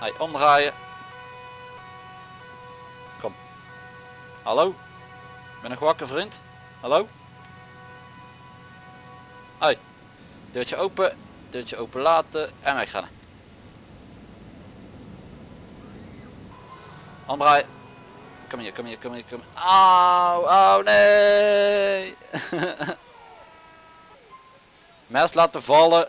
Hey, omdraaien. Kom. Hallo? Ben nog wakker vriend? Hallo? Hoi. Deurtje open. Deurtje open laten. En weggaan. Omdraaien. Kom hier, kom hier, kom hier, kom Auw, oh nee. Mes laten vallen.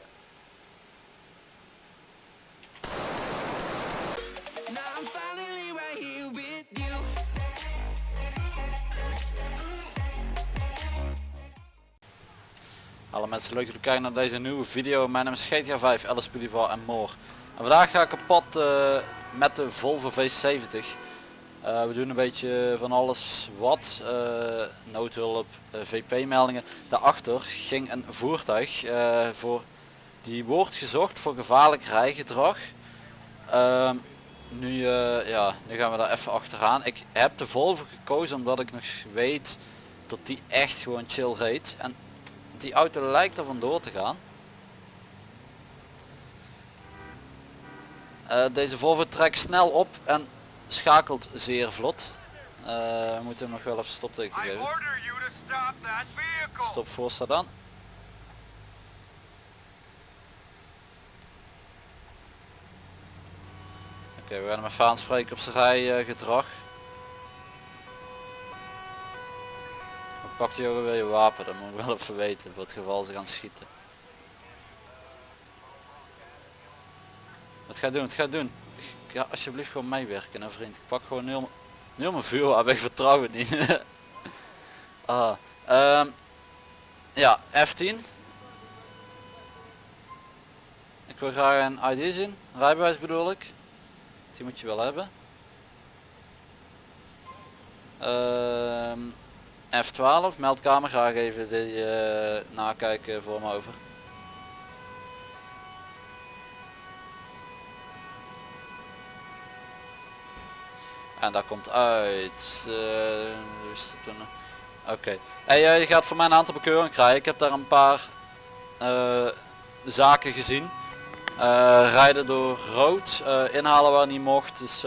Hallo mensen, leuk dat jullie kijken naar deze nieuwe video. Mijn naam is GTA 5, Alice Pulivar en more. En vandaag ga ik op pad eh, met de Volvo V70. Eh, we doen een beetje van alles wat. eh noodhulp, VP meldingen. Daarachter ging een voertuig voor die wordt gezocht voor gevaarlijk rijgedrag. Ehm, nu, ja, nu gaan we daar even achteraan. Ik heb de Volvo gekozen omdat ik nog weet dat die echt gewoon chill reed. En die auto lijkt er vandoor te gaan. Eh, deze Volvo trekt snel op en schakelt zeer vlot. Eh, we moeten hem nog wel even stopteken geven. stop voor dan. Oké, we gaan hem even aanspreken op zijn rijgedrag. Pakt hij ook weer je wapen, dat moet ik wel even weten voor het geval ze gaan schieten. Wat ga je doen? Wat ga je doen? Ja, alsjeblieft gewoon meewerken, hè vriend. Ik pak gewoon heel, heel mijn vuurwapen, ik vertrouw het niet. ah, ehm, ja, F10. Ik wil graag een ID zien, rijbewijs bedoel ik. Die moet je wel hebben. Ehm, F12, meldkamer, graag even die eh, nakijken voor me over. En daar komt uit. eh? Oké. Hey, eh, gaat voor mij een aantal bekeuringen krijgen. Ik heb daar een paar zaken gezien. Rijden door rood, inhalen waar niet mocht. Dus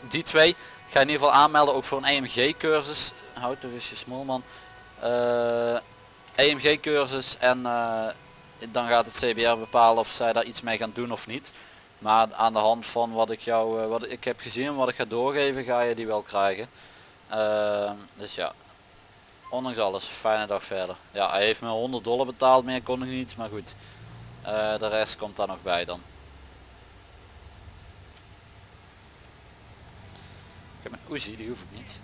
die twee ga je in ieder geval aanmelden ook voor een EMG cursus. Eens je smolman. Eh EMG cursus en eh, dan gaat het CBR bepalen of zij daar iets mee gaan doen of niet. Maar aan de hand van wat ik jou, eh, wat ik heb gezien en wat ik ga doorgeven, ga je die wel krijgen. Dus ja, ondanks alles, fijne dag verder. Ja, hij heeft me 100 dollar betaald, meer kon ik niet, maar goed. De rest komt daar nog bij dan. Ik heb een Uzi, die hoef ik niet.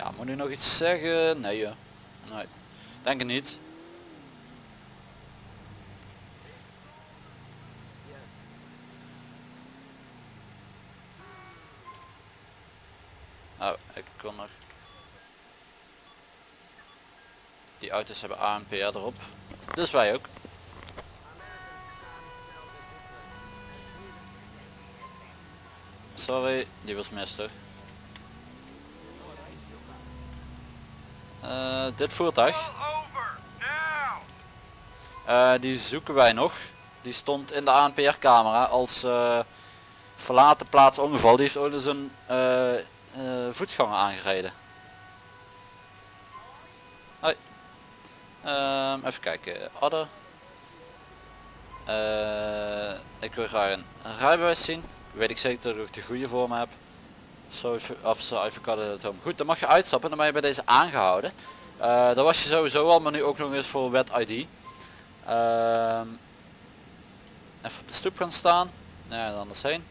Ja, moet u nog iets zeggen? Nee, joh. nee. denk het niet. Oh, ik kon nog. Die auto's hebben ANPR erop. Dus wij ook. Sorry, die was mis toch? Eh, dit voertuig, eh, die zoeken wij nog. Die stond in de ANPR camera als eh, verlaten plaats ongeval. Die heeft ooit eens een voetganger aangereden. Hoi. Ehm, even kijken. Adder. Ik wil graag een rijbewijs zien. Weet ik zeker dat ik de goede voor me heb. Zo officer avocado at home. Goed, dan mag je uitstappen. Dan ben je bij deze aangehouden. Eh dat was je sowieso al, maar nu ook nog eens voor wet ID. Ehm, even op de stoep gaan staan. En anders heen.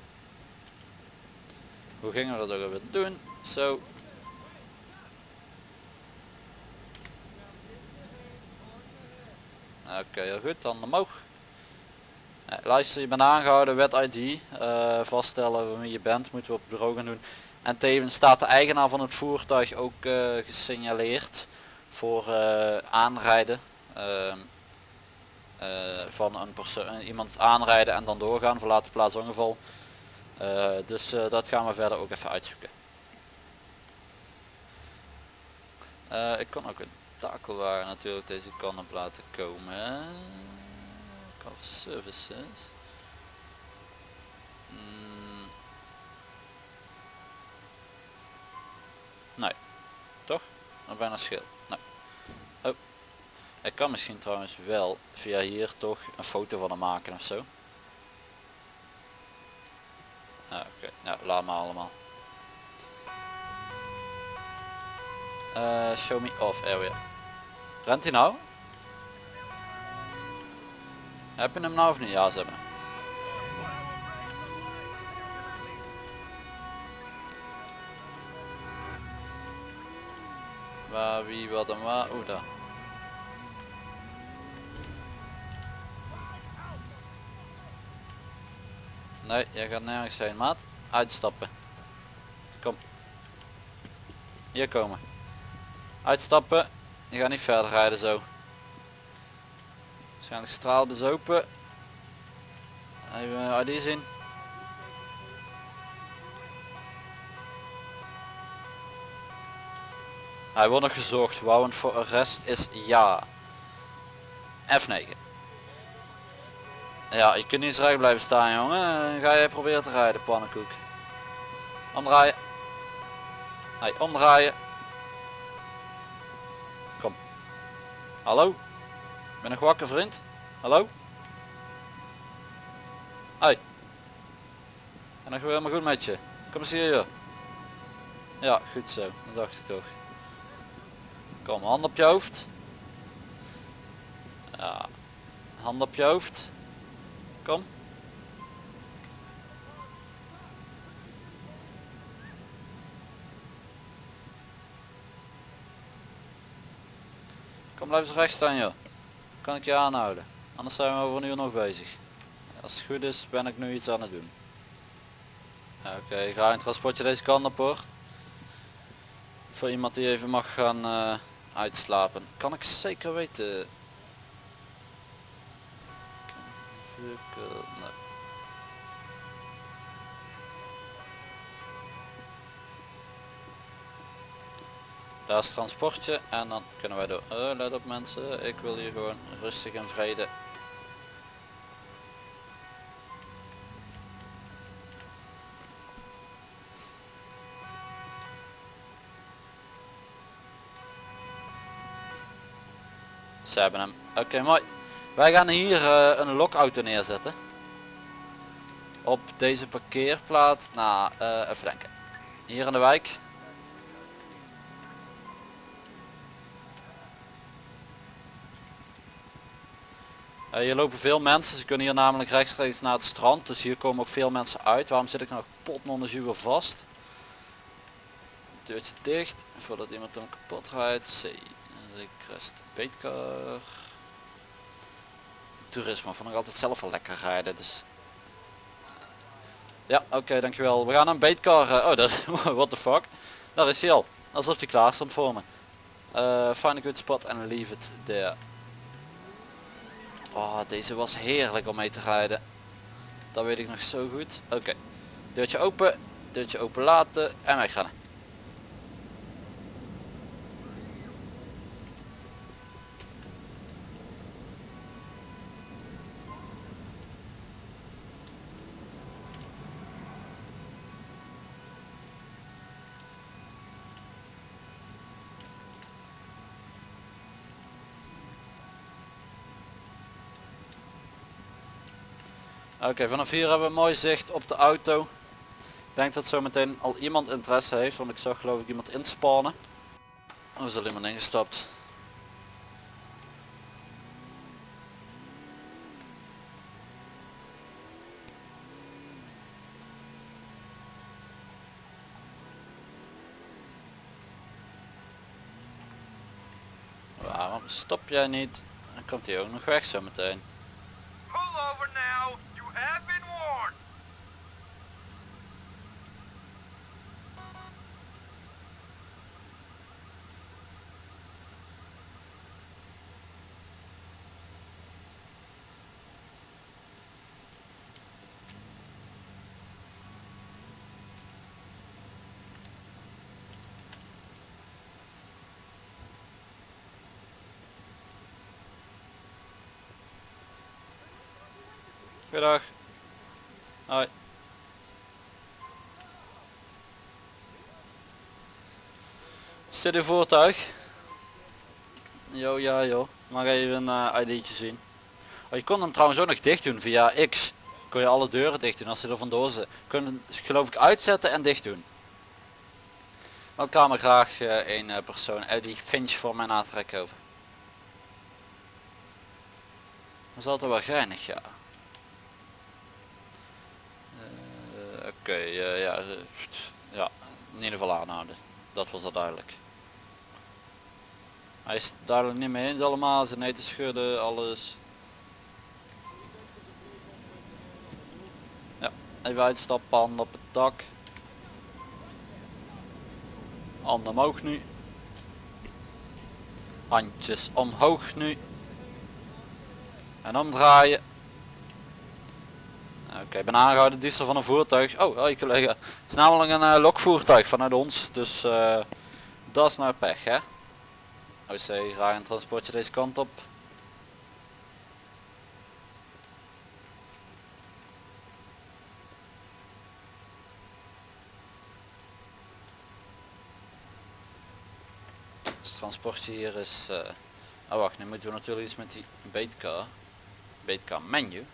Hoe gingen we dat ook weer doen? Zo. Oké, heel goed. Dan omhoog. Nee, luister, je bent aangehouden, wet ID. eh, vaststellen wie je bent, moeten we op het bureau gaan doen. En tevens staat de eigenaar van het voertuig ook eh, gesignaleerd voor eh, aanrijden. ehm, eh, van een persoon, iemand aanrijden en dan doorgaan, verlaten plaats ongeval. Dus dat gaan we verder ook even uitzoeken. Ik kan ook een obstakelwagen natuurlijk deze kant op laten komen. For services. Mm. Of bijna schil. Nee. Oh. Ik kan misschien trouwens wel via hier toch een foto van hem maken of zo. Ah, Oké, nou laat maar allemaal. Eh, show me off area. Rent hij nou? Heb je hem nou of niet? Ja, ze hebben Waar, wie, wat en waar? Oeh, daar. Nee, jij gaat nergens heen, maat. Uitstappen. Kom. Hier komen. Uitstappen. Je gaat niet verder rijden zo. Waarschijnlijk straal bezopen. Even ID zien. Hij wordt nog gezocht. Wouwend voor arrest is ja. F9. Ja, je kunt niet recht blijven staan jongen. Dan Ga je proberen te rijden, pannenkoek. Omdraaien. Hey, omdraaien. Kom. Hallo? Ben nog wakker vriend? Hallo? Hey. En nog helemaal goed met je. Kom eens hier. Ja, goed zo. Dat dacht ik toch. Kom, hand op je hoofd. Ja. Hand op je hoofd. Kom. Kom blijf eens recht staan joh. Kan ik je aanhouden. Anders zijn we over een uur nog bezig. Als het goed is ben ik nu iets aan het doen. Oké, ga een transportje deze kant op hoor. Voor iemand die even mag gaan eh, uitslapen. Kan ik zeker weten. Daar is het transportje en dan kunnen wij door. Oh, let op mensen, ik wil hier gewoon rustig en vrede. Hebben hem. Oké, mooi. Wij gaan hier eh, een lokauto neerzetten. Op deze parkeerplaats. Nou, eh, even denken. Hier in de wijk. Eh, hier lopen veel mensen, ze kunnen hier namelijk rechtstreeks naar het strand, dus hier komen ook veel mensen uit. Waarom zit ik nou potnondezuur vast? Deurtje dicht, voordat iemand hem kapot rijdt. C. En ik rest beetkar. Toerisme vond ik altijd zelf wel lekker rijden, dus... Ja, oké, dankjewel. We gaan een beetkar... eh, oh, dat, what the fuck. Daar is hij al. Alsof hij klaar stond voor me. Eh, find a good spot and leave it there. Oh, deze was heerlijk om mee te rijden. Dat weet ik nog zo goed. Oké. Deurtje open. Deurtje open laten. En weggaan. Oké, vanaf hier hebben we mooi zicht op de auto. Ik denk dat zo meteen al iemand interesse heeft, want ik zag geloof ik iemand inspannen. Er is al iemand ingestapt. Waarom stop jij niet? Dan komt hij ook nog weg zo meteen. Goedendag. Hoi. Is dit uw voertuig? Jo, ja joh. Mag even een eh, ID'tje zien. Oh, je kon hem trouwens ook nog dicht doen via X. Kun je alle deuren dicht doen als ze er vandoor zijn. Kun geloof ik uitzetten en dicht doen. Want kan me graag eh, een eh, persoon uit die Finch voor mij aantrekken over. Dat is altijd wel geinig ja. Oké, eh, ja, eh, ja, in ieder geval aanhouden. Dat was al duidelijk. Hij is duidelijk niet mee eens allemaal, zijn eten schudden, alles. Ja, even uitstappen, handen op het dak. Handen omhoog nu. Handjes omhoog nu. En omdraaien. Oké, ik ben aangehouden diefstal van een voertuig. Oh, hoi collega. Het is namelijk een eh, lokvoertuig vanuit ons. Dus eh, dat is nou pech hè. OC, graag een transportje deze kant op. Het transportje hier is... Oh wacht, nu moeten we natuurlijk iets met die beetcar. Beetcar menu.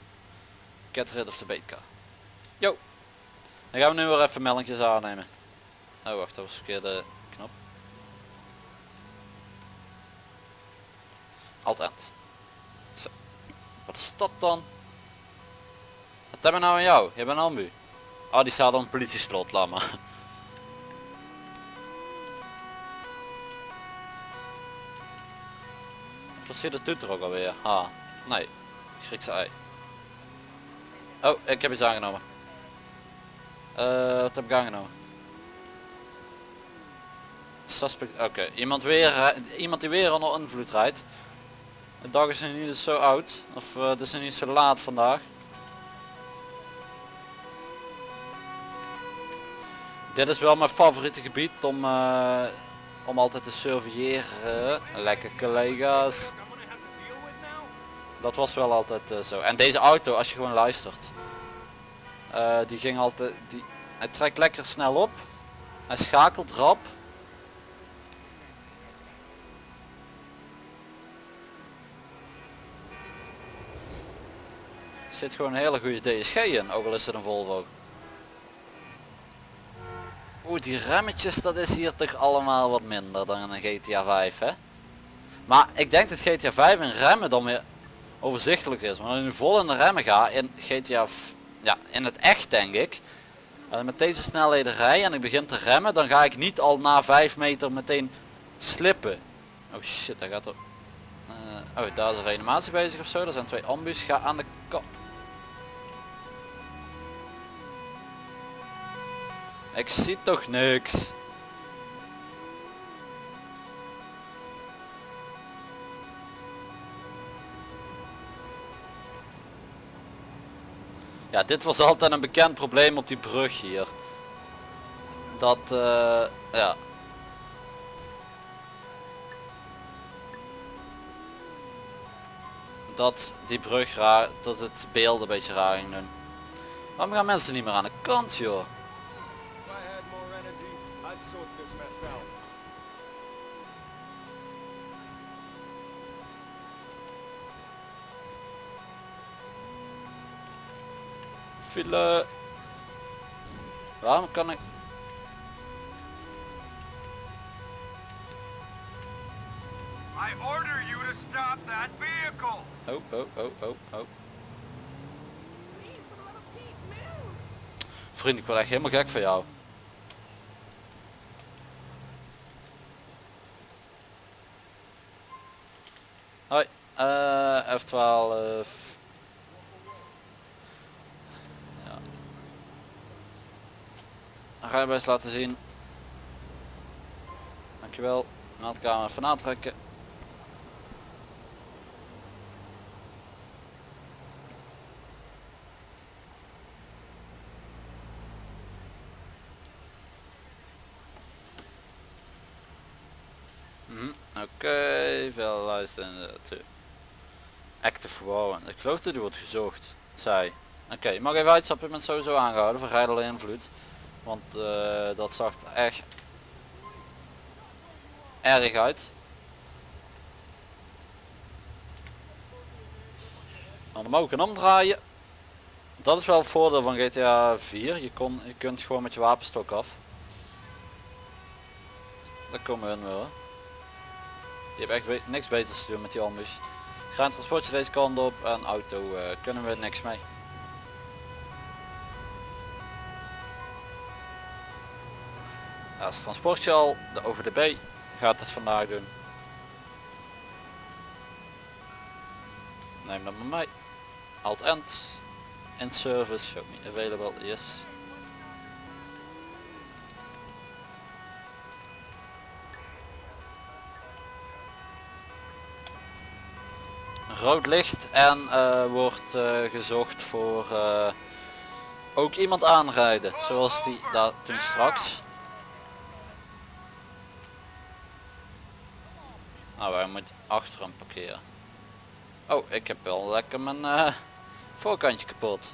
Get rid of the beetcar. Jo. Dan gaan we nu weer even meldingjes aannemen. Oh wacht, dat was de verkeerde knop. Alt end. Zo. Wat is dat dan? Wat hebben we nou aan jou? Je bent ambu. Oh die staat op een politieslot, laat maar. Wat zit het doet er ook alweer? Ha. Nee. Griekse ei. Oh, ik heb iets aangenomen. Eh, wat heb ik aangenomen? Suspect, oké. Iemand weer, rij- iemand die weer onder invloed rijdt. De dag is niet zo oud. Of eh, het is niet zo laat vandaag. Dit is wel mijn favoriete gebied om, eh, om altijd te surveilleren. Lekker collega's. Dat was wel altijd eh, zo. En deze auto, als je gewoon luistert. eh, die ging altijd, die, hij trekt lekker snel op. Hij schakelt rap. Zit gewoon een hele goede DSG in, ook al is het een Volvo. Oeh, die remmetjes, dat is hier toch allemaal wat minder dan een GTA 5, hè? Maar ik denk dat GTA 5 in remmen dan weer overzichtelijk is. Maar als je nu vol in de remmen gaat in GTA, ja, in het echt denk ik. Als met deze snelheden rij en ik begin te remmen, dan ga ik niet al na 5 meter meteen slippen. Oh shit, daar gaat er... eh, oh, daar is een reanimatie bezig of zo. Er zijn twee ambus. Ga aan de kant. Ik zie toch niks. Ja, dit was altijd een bekend probleem op die brug hier. Dat, eh, ja. Dat die brug raar, dat het beeld een beetje raar ging doen. Waarom gaan mensen niet meer aan de kant joh? File. Waarom kan ik... I order you to stop that vehicle. Oh, oh, oh, oh, oh. Vriend, ik word echt helemaal gek van jou. Hoi, eh F12. Rijbewijs laten zien. Dankjewel. Meldkamer even aantrekken. Mhm, Oké, veel luisteren active warrant. Ik geloof dat die wordt gezocht, zei. Oké, je mag even uitstappen, je bent sowieso aangehouden voor rijdende invloed. Want eh, dat zag er echt erg uit. Nou, een omdraaien. Dat is wel het voordeel van GTA 4. Je, kon, je kunt gewoon met je wapenstok af. Daar komen hun wel. Je hebt echt niks beters te doen met die ambus. Gaan transportje deze kant op en auto eh, kunnen we niks mee. Ja, Als transportje al, de OVDB gaat het vandaag doen. Neem dat maar mee. Alt end. In service, show me available, yes. Rood licht en eh, wordt eh, gezocht voor eh, ook iemand aanrijden, zoals die daar toen straks. Nou, moeten achter hem parkeren. Oh, ik heb wel lekker mijn eh, voorkantje kapot.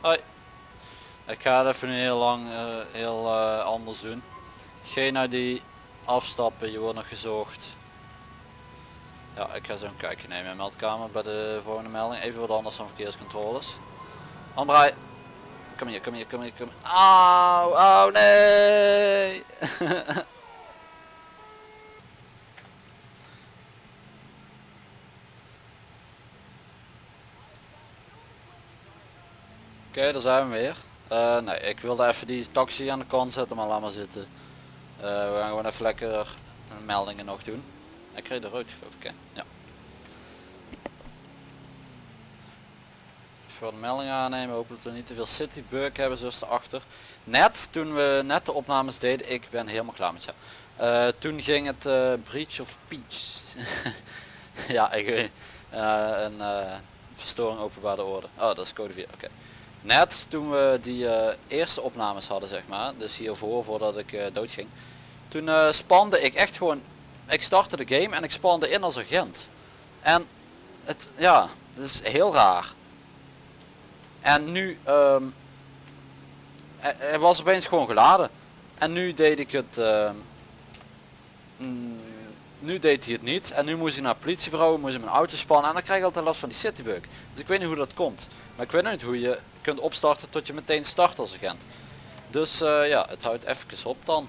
Hoi. Ik ga het even heel lang eh, heel eh, anders doen. Geen naar die afstappen, je wordt nog gezocht. Ja, ik ga zo een kijkje nemen in meldkamer bij de volgende melding. Even wat anders dan verkeerscontroles. Omdraai. Kom hier, kom hier, kom hier, kom hier. Auw, auw, nee. Oké, daar zijn we weer. Eh, nee, ik wilde even die taxi aan de kant zetten, maar laat maar zitten. Eh, we gaan gewoon even lekker meldingen nog doen. Ik kreeg rood geloof ik hè? Ja. Voor de melding aannemen, hopelijk dat we niet te veel citybug hebben zoals erachter. Net, toen we net de opnames deden, ik ben helemaal klaar met jou. Eh, toen ging het eh, breach of peace. ja, ik weet eh, een verstoring openbare orde. Oh, dat is code 4, oké. Net toen we die eerste opnames hadden, zeg maar, dus hiervoor, voordat ik eh, doodging. Toen spande ik echt gewoon, ik startte de game en ik spande in als agent. En het, ja, dat is heel raar. En nu, ehm hij, hij was opeens gewoon geladen. En nu deed ik het, ehm, mm, nu deed hij het niet. En nu moest ik naar het politiebureau, moest ik mijn auto spannen. En dan krijg ik altijd last van die citybug. Dus ik weet niet hoe dat komt. Maar ik weet niet hoe je kunt opstarten tot je meteen start als agent. Dus eh, ja, het houdt even op dan.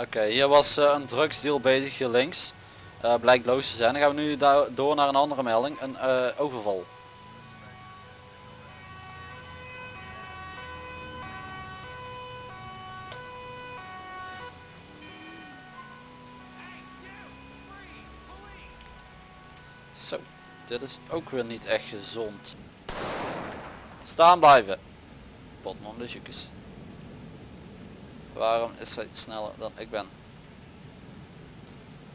Oké, hier was eh, een drugsdeal bezig hier links. Eh, blijkt loos te zijn. Dan gaan we nu door naar een andere melding. Een eh, overval. Zo, dit is ook weer niet echt gezond. Staan blijven. Potman de. Waarom is hij sneller dan ik ben?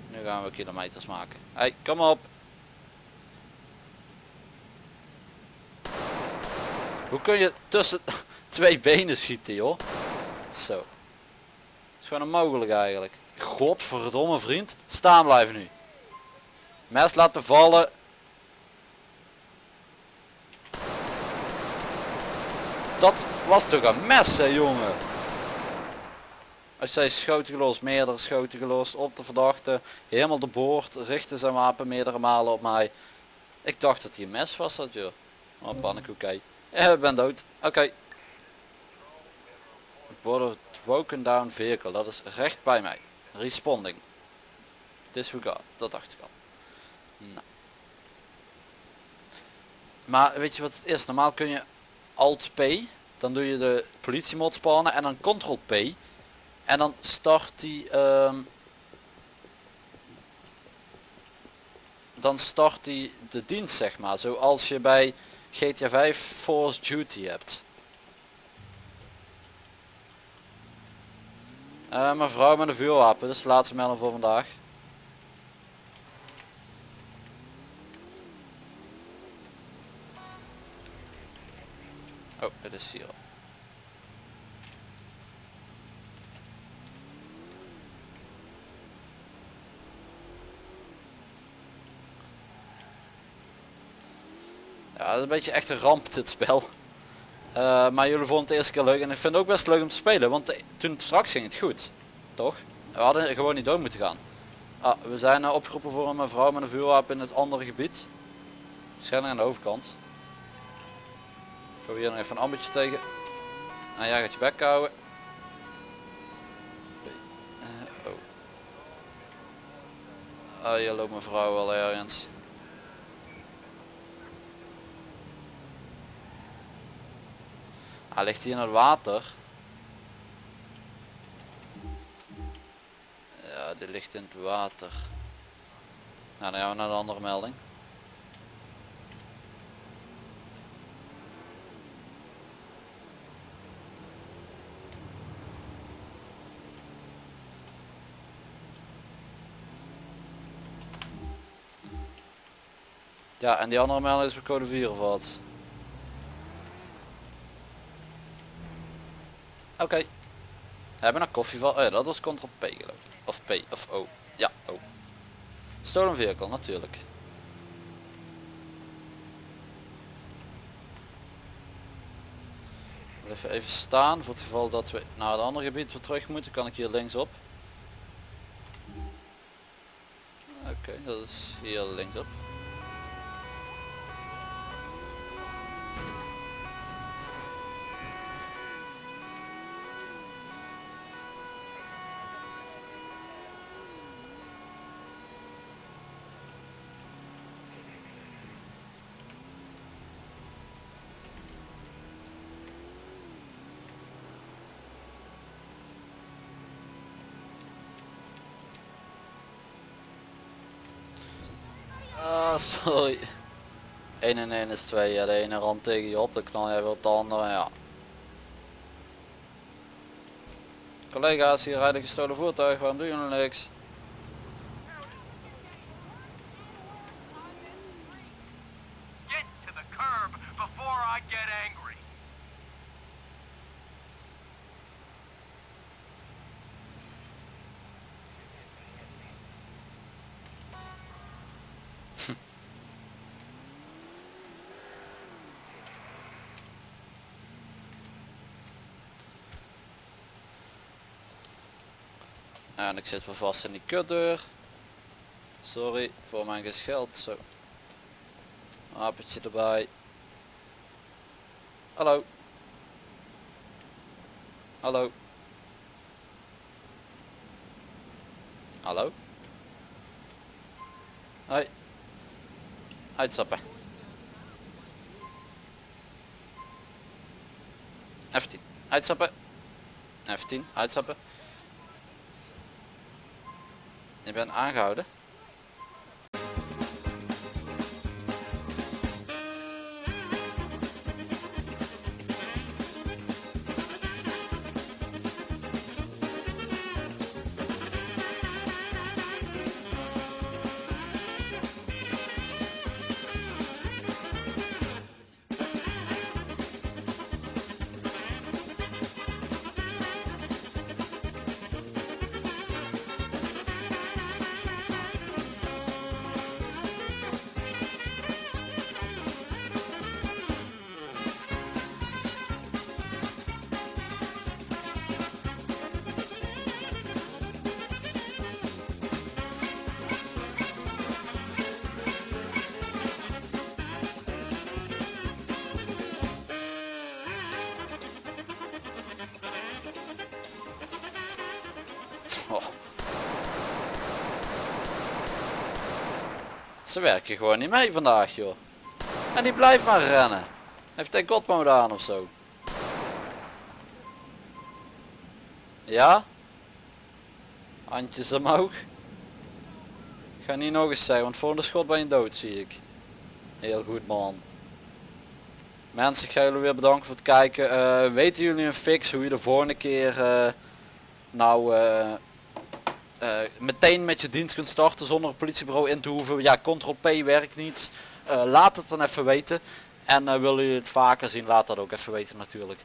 Nu gaan we kilometers maken. Hey, kom op. Hoe kun je tussen twee benen schieten joh? Zo. is gewoon onmogelijk eigenlijk. Godverdomme vriend. Staan blijven nu. Mes laten vallen. Dat was toch een mes hè jongen. Als zij schoten gelost, meerdere schoten gelost op de verdachte, helemaal de boord, richtte zijn wapen meerdere malen op mij. Ik dacht dat hij een mes vast had joh. Oh pannenkoek, oké. Ja, ik ben dood. Oké. Border broken down vehicle, dat is recht bij mij. Responding. Disregard, dat dacht ik al. Nou. Maar weet je wat het is? Normaal kun je Alt P, dan doe je de politiemod spannen en dan Ctrl P. En dan start die... ehm, dan start hij de dienst zeg maar. Zoals je bij GTA 5 Force Duty hebt. Eh mevrouw met een vuurwapen, is de laatste melding voor vandaag. Oh, het is hier. al. Dat is een beetje echt een ramp dit spel. Eh, maar jullie vonden het eerste keer leuk en ik vind het ook best leuk om te spelen, want toen straks ging het goed. Toch? We hadden gewoon niet door moeten gaan. Ah, we zijn eh, opgeroepen voor een mevrouw met een vuurwapen in het andere gebied. Waarschijnlijk aan de overkant. Ik hier nog even een ambetje tegen. En jij gaat je bek houden. Eh, oh. Ah, hier loopt mevrouw wel ergens. Hij ligt hier in het water. Ja, die ligt in het water. Nou, dan gaan we naar de andere melding. Ja, en die andere melding is voor code 4 of wat? Oké. We hebben een koffie van. Oh ja, dat was Ctrl P geloof ik. Of P of O. Ja, O. Stolen vehicle natuurlijk. Even even staan voor het geval dat we naar het andere gebied weer terug moeten. Kan ik hier linksop. Oké, dat is hier linksop. Sorry. 1 en 1 is 2. Ja, de ene ramt tegen je op, dan knal jij weer op de andere. Ja. Collega's, hier rijden gestolen voertuig. Waarom doen jullie niks? Get to the curb before I get angry. En ik zit weer vast in die kutdeur. Sorry voor mijn gescheld. Zo. Erbij. Hallo. Hallo. Hallo. Hoi. Uitstappen. F10. Uitstappen. F10. Uitstappen. Je bent aangehouden. Oh. Ze werken gewoon niet mee vandaag joh. En die blijft maar rennen. Heeft hij godmode aan of zo? Ja? Handjes omhoog. Ga niet nog eens zeggen, want volgende schot ben je dood zie ik. Heel goed man. Mensen, ik ga jullie weer bedanken voor het kijken. Eh, weten jullie een fix hoe je de volgende keer eh, nou eh, eh, meteen met je dienst kunt starten zonder politiebureau in te hoeven? Ja, Ctrl P werkt niet. Eh, laat het dan even weten. En uh, willen jullie het vaker zien, laat dat ook even weten natuurlijk.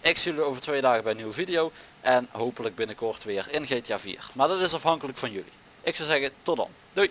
Ik zie jullie over twee dagen bij een nieuwe video. En hopelijk binnenkort weer in GTA 4. Maar dat is afhankelijk van jullie. Ik zou zeggen, tot dan. Doei!